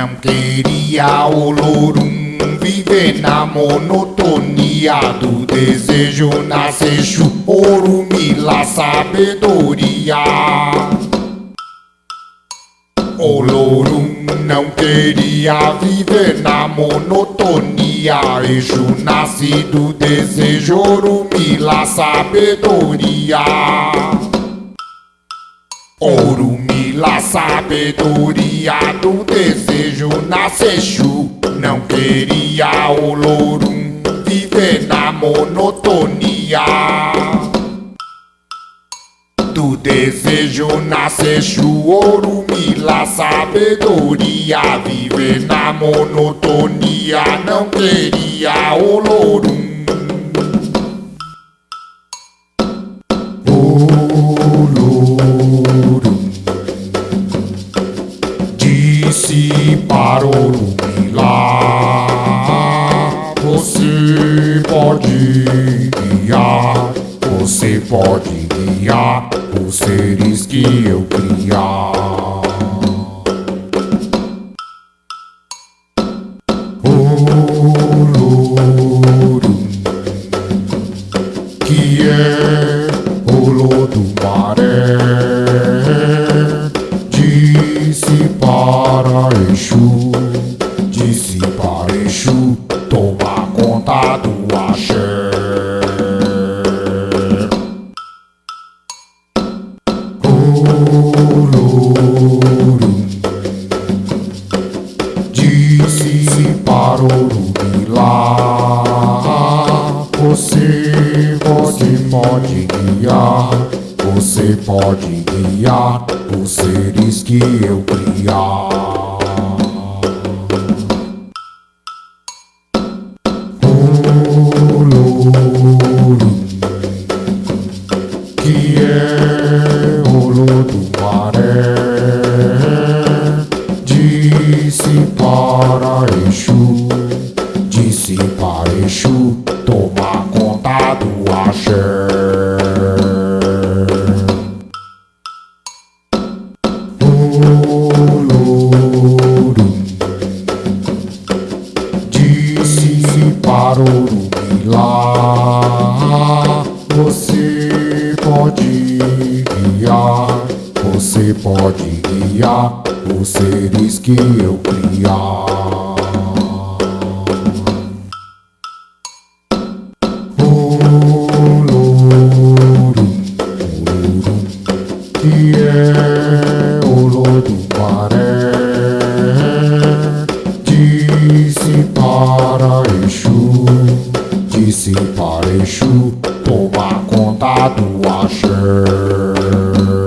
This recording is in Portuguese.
não queria o Lorum viver na monotonia do desejo nascer ouro, mila, sabedoria. O Lorum não queria viver na monotonia. Eixo nasce do desejo, ouro, mila, sabedoria. Ouro, mila, sabedoria do desejo nasce Exu. Não queria o Lorum viver na monotonia. Do desejo nasce Exu, ouro, mila, sabedoria. Viver na monotonia, não queria o Lorum Disse para o Orumilá Você pode guiar Você pode guiar os seres que eu criar. O que é o lodo Você pode guiar Os seres que eu criar. É para Exu, disse para Exu Toma conta do axé Para Rubilá Você pode guiar Você pode guiar Os seres que eu criar. O Exu toma conta do axé.